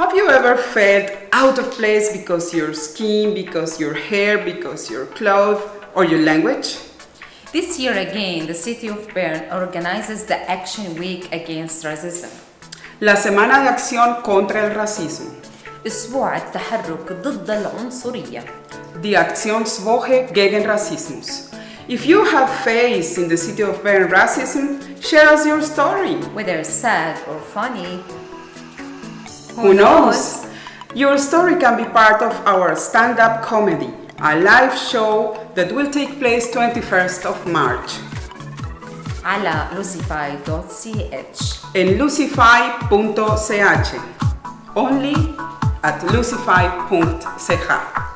Have you ever felt out of place because your skin, because your hair, because your clothes, or your language? This year again, the city of Bern organizes the Action Week Against Racism. La Semana de Acción contra el Racismo. أسبوع التحرك ضد العنصرية. Die Aktionswoche gegen Rassismus. If you have faced in the city of Bern racism, share us your story. Whether sad or funny, who knows? Your story can be part of our stand-up comedy, a live show that will take place 21st of March. Alla lucify.ch In lucify.ch Only at lucify.ch